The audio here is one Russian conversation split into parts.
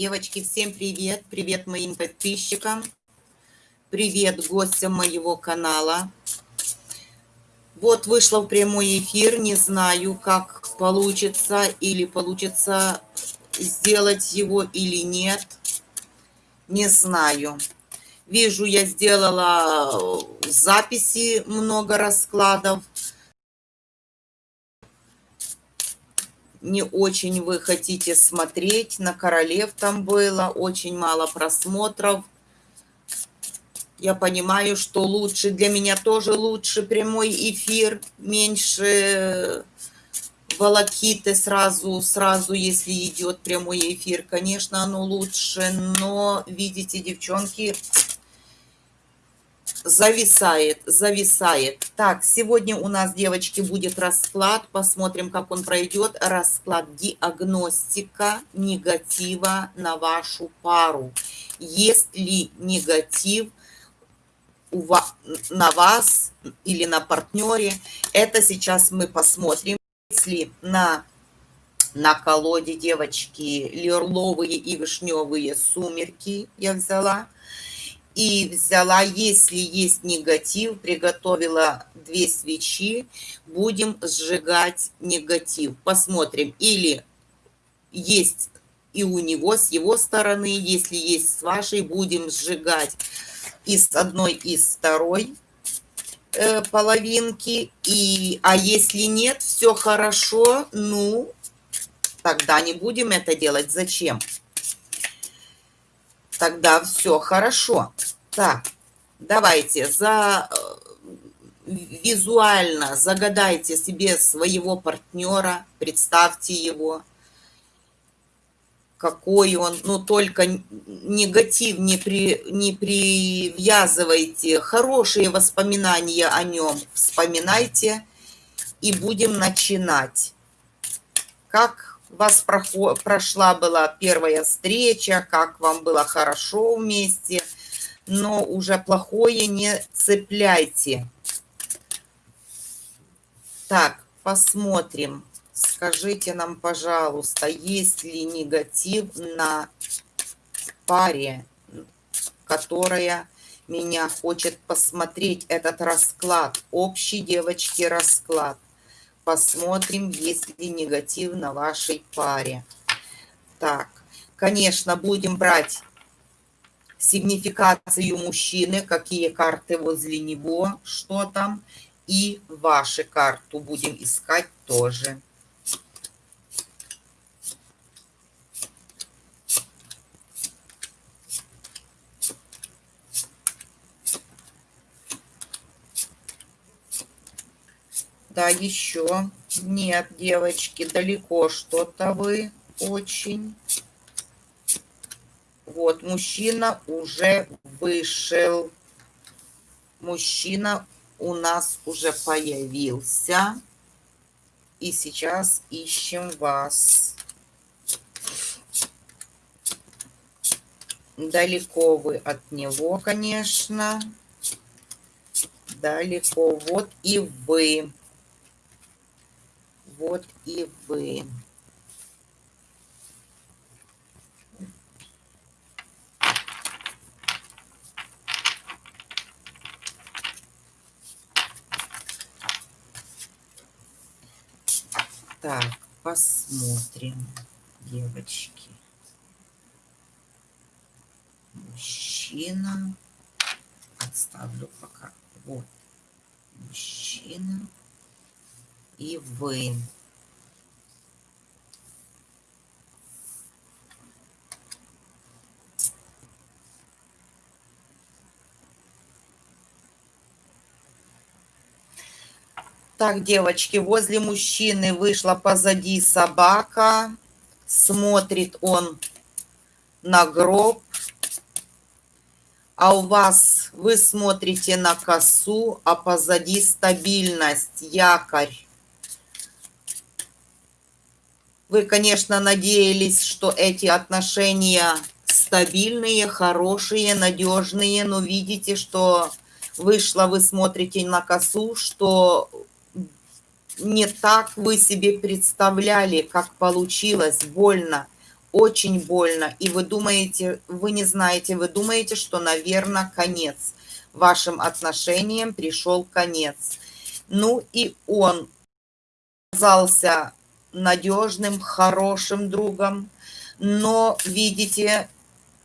Девочки, всем привет! Привет моим подписчикам! Привет гостям моего канала! Вот вышла в прямой эфир, не знаю, как получится, или получится сделать его или нет. Не знаю. Вижу, я сделала записи много раскладов. Не очень вы хотите смотреть. На королев там было очень мало просмотров. Я понимаю, что лучше, для меня тоже лучше прямой эфир, меньше волокиты сразу, сразу, если идет прямой эфир. Конечно, оно лучше, но, видите, девчонки, зависает, зависает. Так, сегодня у нас, девочки, будет расклад. Посмотрим, как он пройдет. Расклад диагностика негатива на вашу пару. Есть ли негатив у вас, на вас или на партнере? Это сейчас мы посмотрим. Если на, на колоде, девочки, лерловые и вишневые сумерки я взяла – и взяла, если есть негатив, приготовила две свечи, будем сжигать негатив. Посмотрим, или есть и у него, с его стороны, если есть с вашей, будем сжигать из одной, из второй э, половинки. И, а если нет, все хорошо, ну, тогда не будем это делать. Зачем? Тогда все хорошо. Так, давайте за э, визуально загадайте себе своего партнера, представьте его, какой он, но только негатив не, при, не привязывайте, хорошие воспоминания о нем вспоминайте и будем начинать. Как вас прошла была первая встреча, как вам было хорошо вместе, но уже плохое не цепляйте. Так, посмотрим. Скажите нам, пожалуйста, есть ли негатив на паре, которая меня хочет посмотреть этот расклад, общий девочки расклад. Посмотрим, есть ли негатив на вашей паре. Так, конечно, будем брать сигнификацию мужчины, какие карты возле него, что там. И ваши карту будем искать тоже. Да, еще. Нет, девочки, далеко что-то вы очень. Вот, мужчина уже вышел. Мужчина у нас уже появился. И сейчас ищем вас. Далеко вы от него, конечно. Далеко. Вот и вы вот и вы. Так, посмотрим, девочки. Мужчина. Отставлю пока. Вот. Мужчина и вы. Так, девочки, возле мужчины вышла позади собака. Смотрит он на гроб. А у вас, вы смотрите на косу, а позади стабильность, якорь. Вы, конечно, надеялись, что эти отношения стабильные, хорошие, надежные, но видите, что вышло, вы смотрите на косу, что не так вы себе представляли, как получилось, больно, очень больно, и вы думаете, вы не знаете, вы думаете, что, наверное, конец. Вашим отношениям пришел конец. Ну и он оказался надежным, хорошим другом, но, видите,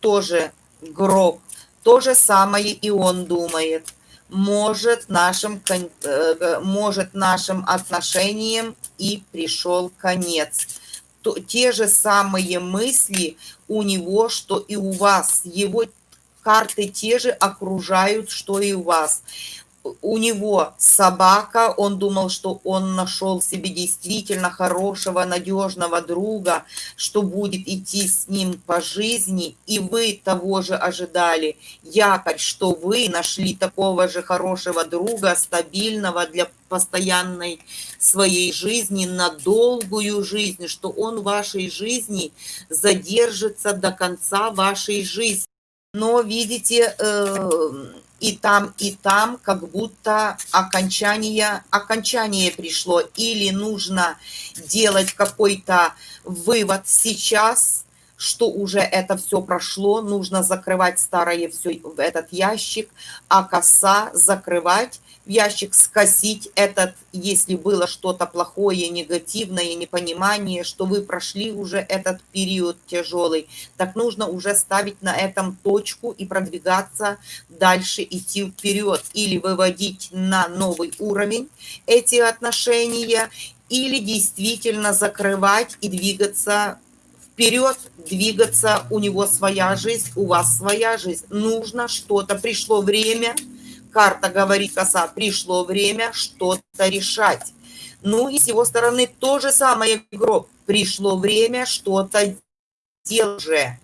тоже гроб. То же самое и он думает. Может нашим, э, может нашим отношениям и пришел конец. То, те же самые мысли у него, что и у вас. Его карты те же окружают, что и у вас у него собака, он думал, что он нашел себе действительно хорошего, надежного друга, что будет идти с ним по жизни, и вы того же ожидали. Якорь, что вы нашли такого же хорошего друга, стабильного для постоянной своей жизни, на долгую жизнь, что он в вашей жизни задержится до конца вашей жизни. Но, видите, э, и там, и там как будто окончание, окончание пришло. Или нужно делать какой-то вывод сейчас, что уже это все прошло, нужно закрывать старое все этот ящик, а коса закрывать ящик, скосить этот, если было что-то плохое, негативное, непонимание, что вы прошли уже этот период тяжелый, так нужно уже ставить на этом точку и продвигаться дальше, идти вперед или выводить на новый уровень эти отношения, или действительно закрывать и двигаться вперед, двигаться, у него своя жизнь, у вас своя жизнь. Нужно что-то, пришло время – Карта говорит коса, пришло время что-то решать. Ну и с его стороны то же самое гроб. Пришло время что-то делать же.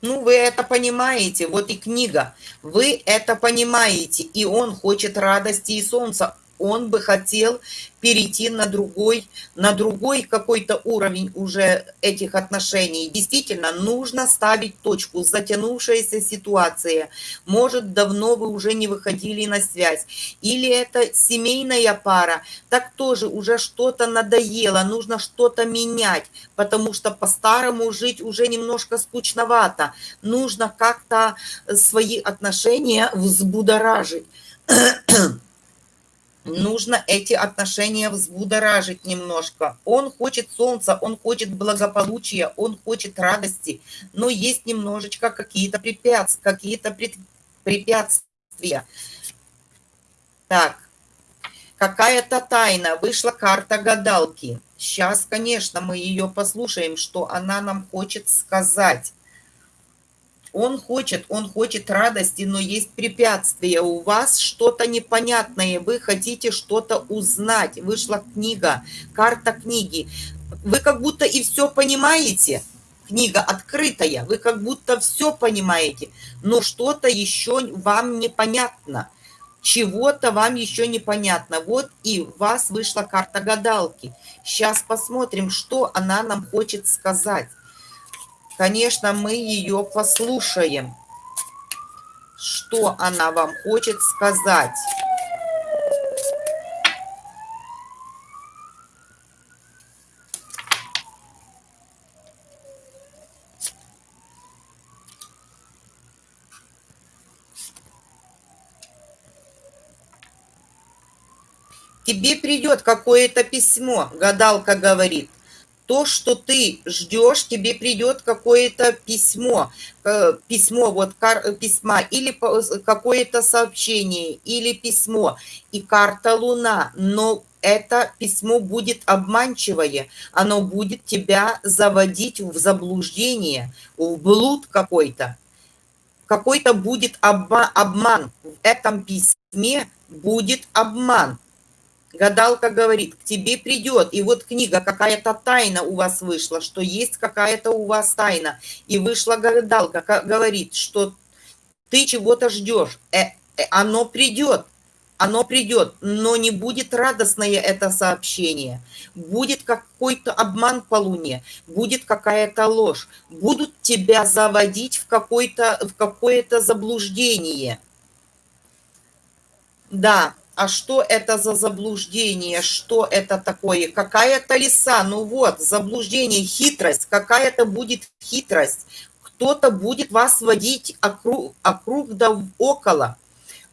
Ну, вы это понимаете, вот и книга. Вы это понимаете, и он хочет радости и солнца он бы хотел перейти на другой, на другой какой-то уровень уже этих отношений. Действительно, нужно ставить точку. Затянувшаяся ситуация. Может, давно вы уже не выходили на связь. Или это семейная пара. Так тоже уже что-то надоело, нужно что-то менять, потому что по-старому жить уже немножко скучновато. Нужно как-то свои отношения взбудоражить нужно эти отношения взбудоражить немножко. Он хочет солнца, он хочет благополучия, он хочет радости, но есть немножечко какие-то препятствия, какие-то препятствия. Так, какая-то тайна. Вышла карта гадалки. Сейчас, конечно, мы ее послушаем, что она нам хочет сказать. Он хочет, он хочет радости, но есть препятствия. У вас что-то непонятное, вы хотите что-то узнать. Вышла книга, карта книги. Вы как будто и все понимаете. Книга открытая, вы как будто все понимаете, но что-то еще вам непонятно. Чего-то вам еще непонятно. Вот и у вас вышла карта гадалки. Сейчас посмотрим, что она нам хочет сказать. Конечно, мы ее послушаем. Что она вам хочет сказать? Тебе придет какое-то письмо, гадалка говорит то, что ты ждешь, тебе придет какое-то письмо, э, письмо, вот кар, письма, или какое-то сообщение, или письмо, и карта Луна, но это письмо будет обманчивое, оно будет тебя заводить в заблуждение, в блуд какой-то. Какой-то будет обман. В этом письме будет обман. Гадалка говорит, к тебе придет, и вот книга, какая-то тайна у вас вышла, что есть какая-то у вас тайна. И вышла гадалка, говорит, что ты чего-то ждешь, э, э, оно придет, оно придет, но не будет радостное это сообщение. Будет какой-то обман по луне, будет какая-то ложь, будут тебя заводить в, в какое-то заблуждение. Да, а что это за заблуждение? Что это такое? Какая-то лиса, ну вот, заблуждение, хитрость, какая-то будет хитрость. Кто-то будет вас водить округ, округ да около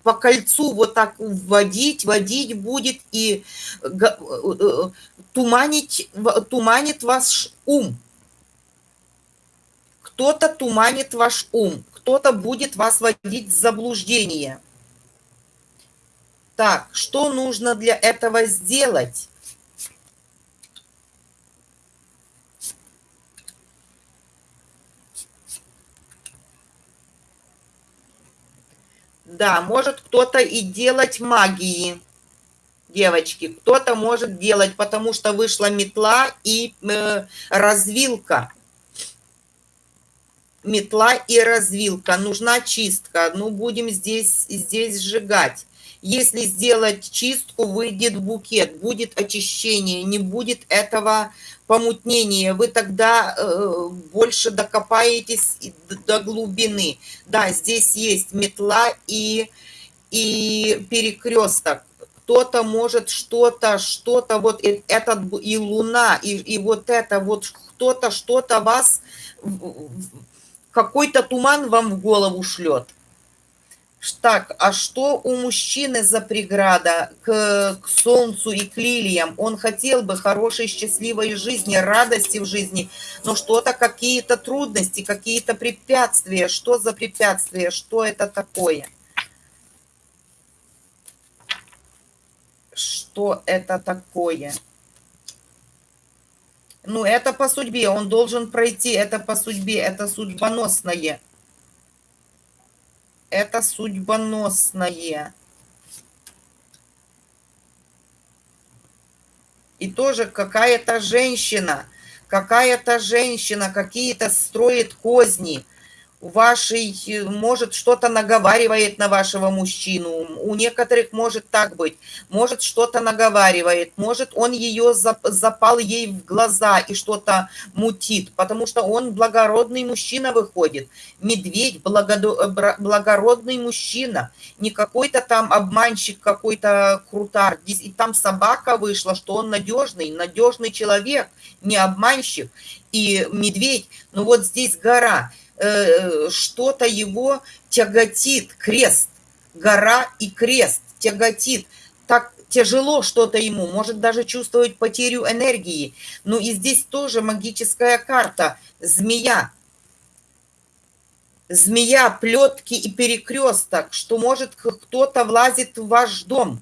по кольцу вот так вводить, водить будет и э, туманить, туманит ваш ум. Кто-то туманит ваш ум, кто-то будет вас вводить в заблуждение. Так, что нужно для этого сделать? Да, может кто-то и делать магии, девочки. Кто-то может делать, потому что вышла метла и э, развилка. Метла и развилка. Нужна чистка. Ну, будем здесь, здесь сжигать. Если сделать чистку, выйдет букет, будет очищение, не будет этого помутнения. Вы тогда э, больше докопаетесь до глубины. Да, здесь есть метла и, и перекресток. Кто-то может что-то, что-то, вот этот и луна, и, и вот это, вот кто-то что-то вас, какой-то туман вам в голову шлет так, а что у мужчины за преграда к, к солнцу и к лилиям? Он хотел бы хорошей, счастливой жизни, радости в жизни, но что-то, какие-то трудности, какие-то препятствия. Что за препятствия? Что это такое? Что это такое? Ну, это по судьбе, он должен пройти, это по судьбе, это судьбоносное это судьбоносное. И тоже какая-то женщина, какая-то женщина какие-то строит козни – вашей, может, что-то наговаривает на вашего мужчину. У некоторых может так быть. Может, что-то наговаривает. Может, он ее запал ей в глаза и что-то мутит, потому что он благородный мужчина выходит. Медведь благородный мужчина. Не какой-то там обманщик, какой-то крутар. И там собака вышла, что он надежный, надежный человек, не обманщик. И медведь, ну вот здесь гора – Э, что-то его тяготит, крест, гора и крест тяготит. Так тяжело что-то ему, может даже чувствовать потерю энергии. Ну и здесь тоже магическая карта, змея. Змея, плетки и перекресток, что может кто-то влазит в ваш дом.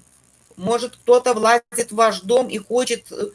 Может кто-то влазит в ваш дом и хочет э,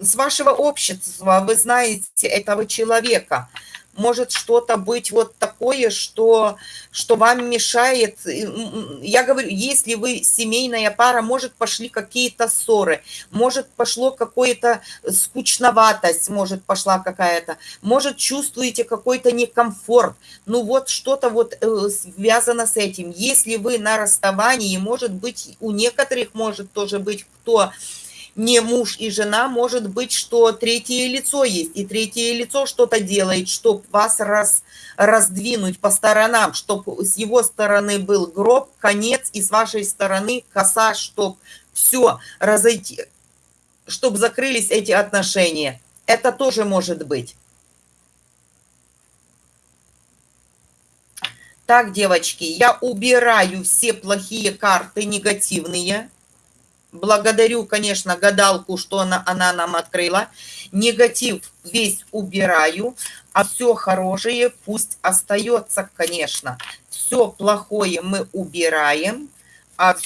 с вашего общества, вы знаете этого человека – может что-то быть вот такое, что, что вам мешает. Я говорю, если вы семейная пара, может, пошли какие-то ссоры, может, пошло какое-то скучноватость, может, пошла какая-то, может, чувствуете какой-то некомфорт. Ну, вот что-то вот э, связано с этим. Если вы на расставании, может быть, у некоторых может тоже быть кто не муж и жена, может быть, что третье лицо есть, и третье лицо что-то делает, чтобы вас раз, раздвинуть по сторонам, чтобы с его стороны был гроб, конец, и с вашей стороны коса, чтобы все разойти, чтобы закрылись эти отношения. Это тоже может быть. Так, девочки, я убираю все плохие карты, негативные. Благодарю, конечно, гадалку, что она, она нам открыла. Негатив весь убираю, а все хорошее пусть остается, конечно. Все плохое мы убираем, а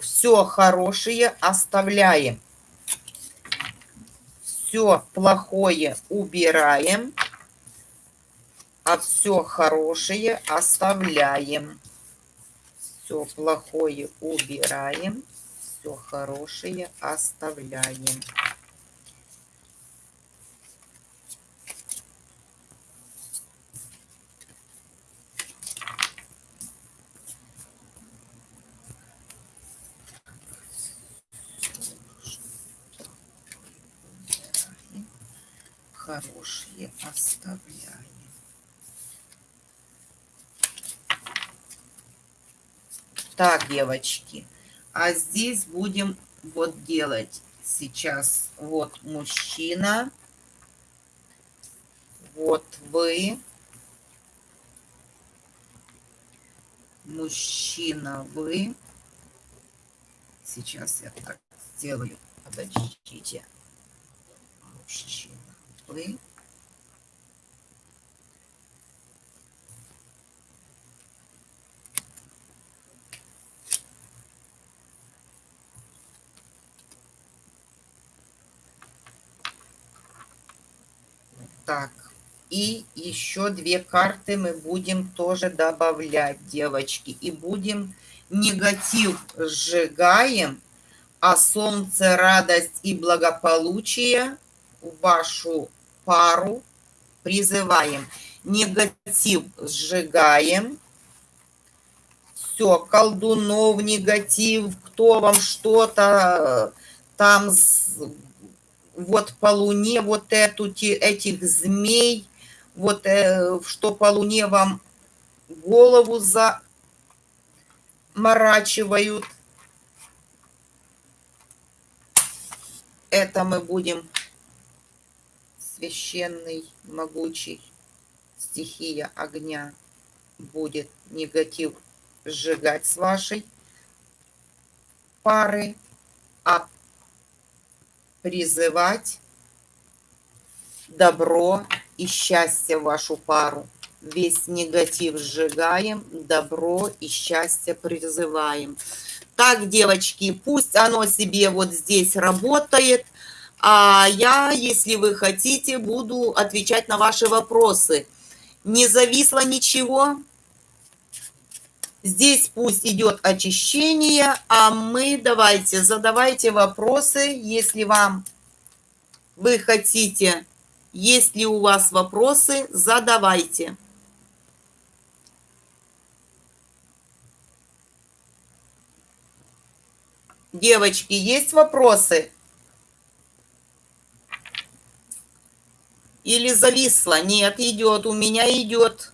все хорошее оставляем. Все плохое убираем, а все хорошее оставляем. Все плохое убираем все хорошее оставляем. хорошие оставляем. Так, девочки, а здесь будем вот делать сейчас. Вот мужчина, вот вы, мужчина вы. Сейчас я так сделаю. Подождите. Мужчина вы. Так, и еще две карты мы будем тоже добавлять, девочки. И будем негатив сжигаем, а солнце, радость и благополучие вашу пару призываем. Негатив сжигаем. Все, колдунов негатив, кто вам что-то там вот по луне вот эту, этих змей, вот э, что по луне вам голову заморачивают. Это мы будем священный, могучий, стихия огня будет негатив сжигать с вашей пары, а призывать добро и счастье в вашу пару. Весь негатив сжигаем, добро и счастье призываем. Так, девочки, пусть оно себе вот здесь работает, а я, если вы хотите, буду отвечать на ваши вопросы. Не зависло ничего? Здесь пусть идет очищение, а мы давайте, задавайте вопросы, если вам вы хотите, если у вас вопросы, задавайте. Девочки, есть вопросы? Или зависло? Нет, идет, у меня идет.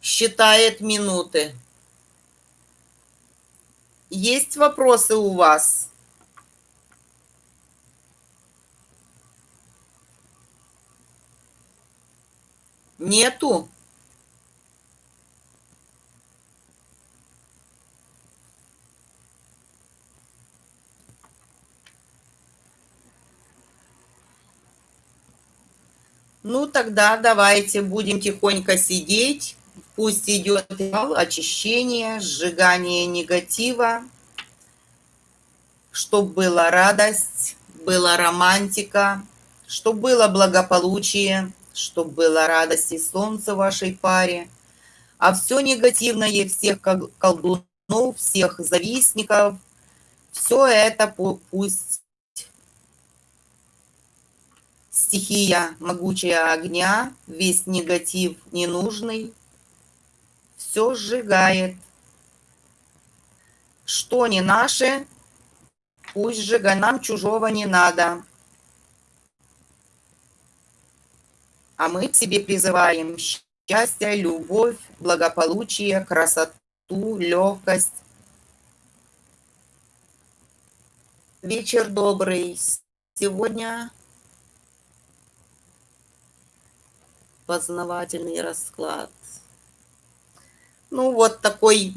Считает минуты. Есть вопросы у вас? Нету? Ну, тогда давайте будем тихонько сидеть. Пусть идет очищение, сжигание негатива, чтобы была радость, была романтика, чтобы было благополучие, чтобы была радость и солнце в вашей паре. А все негативное, всех колдунов, всех завистников, все это пусть стихия могучая огня, весь негатив ненужный, все сжигает. Что не наше, пусть сжигай, нам чужого не надо. А мы к себе призываем счастье, любовь, благополучие, красоту, легкость. Вечер добрый. Сегодня познавательный расклад. Ну, вот такой,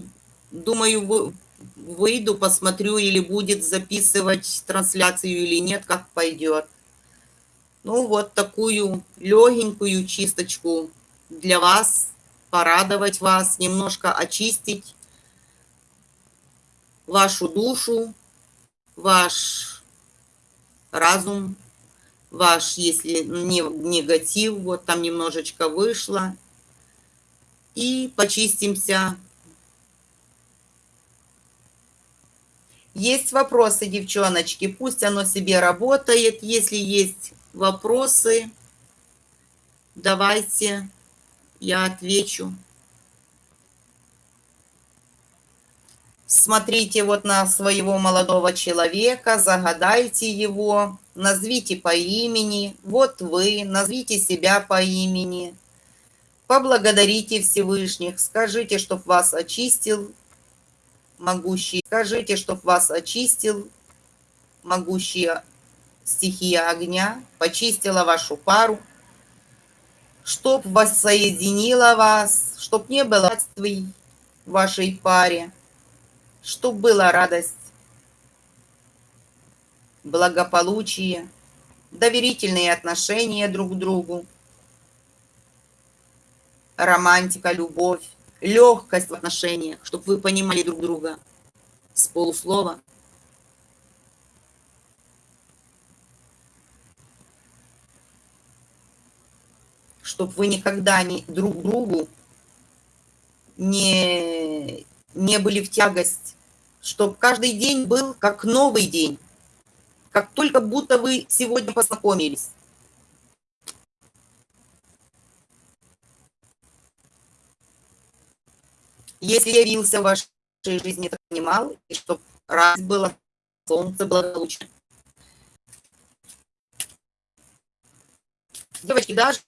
думаю, выйду, посмотрю, или будет записывать трансляцию или нет, как пойдет. Ну, вот такую легенькую чисточку для вас, порадовать вас, немножко очистить вашу душу, ваш разум, ваш, если не негатив, вот там немножечко вышло, и почистимся. Есть вопросы, девчоночки, пусть оно себе работает. Если есть вопросы, давайте я отвечу. Смотрите вот на своего молодого человека, загадайте его, назовите по имени. Вот вы, назовите себя по имени. Поблагодарите Всевышних, скажите, чтоб вас очистил могущий. Скажите, чтоб вас очистил могущая стихия огня, почистила вашу пару, чтоб воссоединила вас, чтоб не было в вашей паре, чтоб была радость, благополучие, доверительные отношения друг к другу, романтика, любовь, легкость в отношениях, чтобы вы понимали друг друга с полуслова. Чтобы вы никогда не друг другу не, не были в тягость, чтобы каждый день был как новый день, как только будто вы сегодня познакомились. Если явился в вашей жизни, это понимал, и чтобы раз было солнце благополучно. Девочки, даже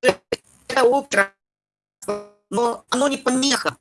это опера, но оно не помеха.